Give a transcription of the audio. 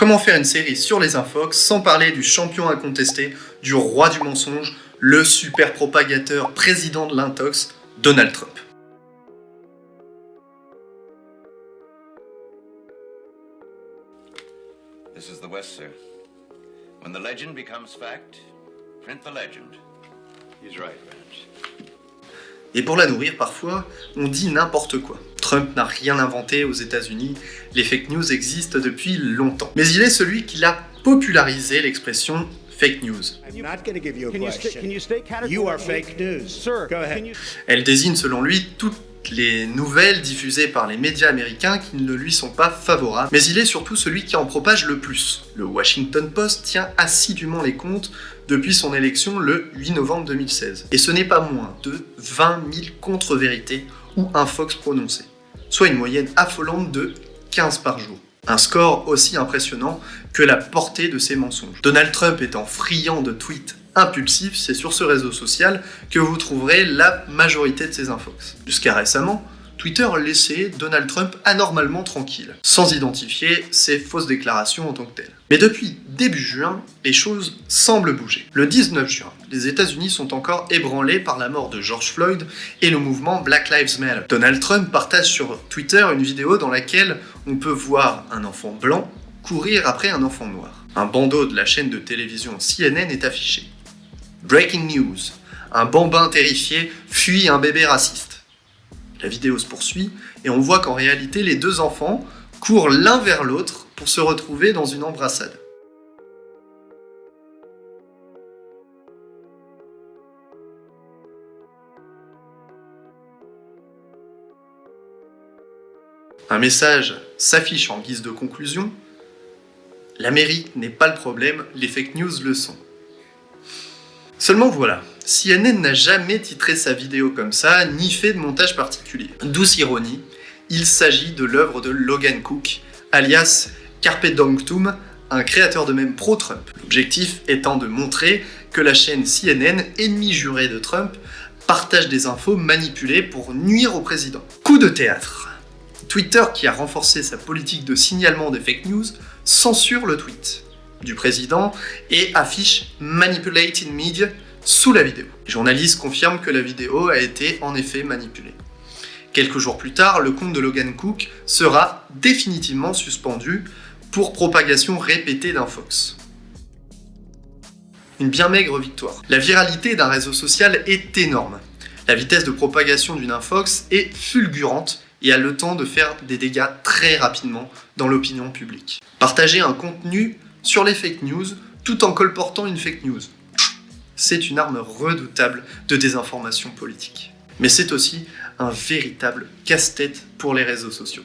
Comment faire une série sur les infox sans parler du champion incontesté, du roi du mensonge, le super propagateur président de l'intox, Donald Trump This is the West, sir. When the legend becomes fact, print the legend. He's right, Vance. Et pour la nourrir, parfois, on dit n'importe quoi. Trump n'a rien inventé aux États-Unis, les fake news existent depuis longtemps. Mais il est celui qui l'a popularisé l'expression fake news. I'm not going to give you a question. You are fake news. Sir, Go ahead. can you- Elle désigne selon lui toutes les nouvelles diffusées par les médias américains qui ne lui sont pas favorables, mais il est surtout celui qui en propage le plus. Le Washington Post tient assidûment les comptes depuis son élection le 8 novembre 2016. Et ce n'est pas moins de 20 000 contre-vérités ou infox prononcées, soit une moyenne affolante de 15 par jour. Un score aussi impressionnant que la portée de ses mensonges. Donald Trump étant friand de tweets impulsifs, c'est sur ce réseau social que vous trouverez la majorité de ses infox. Jusqu'à récemment, Twitter laissait Donald Trump anormalement tranquille, sans identifier ses fausses déclarations en tant que telles. Mais depuis début juin, les choses semblent bouger. Le 19 juin, les États-Unis sont encore ébranlés par la mort de George Floyd et le mouvement Black Lives Matter. Donald Trump partage sur Twitter une vidéo dans laquelle on peut voir un enfant blanc courir après un enfant noir. Un bandeau de la chaîne de télévision CNN est affiché. Breaking news. Un bambin terrifié fuit un bébé raciste. La vidéo se poursuit et on voit qu'en réalité les deux enfants courent l'un vers l'autre pour se retrouver dans une embrassade. Un message s'affiche en guise de conclusion. L'Amérique n'est pas le problème, les fake news le sont. Seulement voilà, CNN n'a jamais titré sa vidéo comme ça, ni fait de montage particulier. Douce ironie, il s'agit de l'œuvre de Logan Cook, alias Carpe Diem, un créateur de même pro-Trump. L'objectif étant de montrer que la chaîne CNN, ennemie jurée de Trump, partage des infos manipulées pour nuire au président. Coup de théâtre. Twitter, qui a renforcé sa politique de signalement des fake news, censure le tweet du président et affiche Manipulated Media sous la vidéo. Les journalistes confirment que la vidéo a été en effet manipulée. Quelques jours plus tard, le compte de Logan Cook sera définitivement suspendu pour propagation répétée d'un Fox. Une bien maigre victoire. La viralité d'un réseau social est énorme. La vitesse de propagation d'une infox est fulgurante et a le temps de faire des dégâts très rapidement dans l'opinion publique. Partager un contenu sur les fake news tout en colportant une fake news. C'est une arme redoutable de désinformation politique. Mais c'est aussi un véritable casse-tête pour les réseaux sociaux.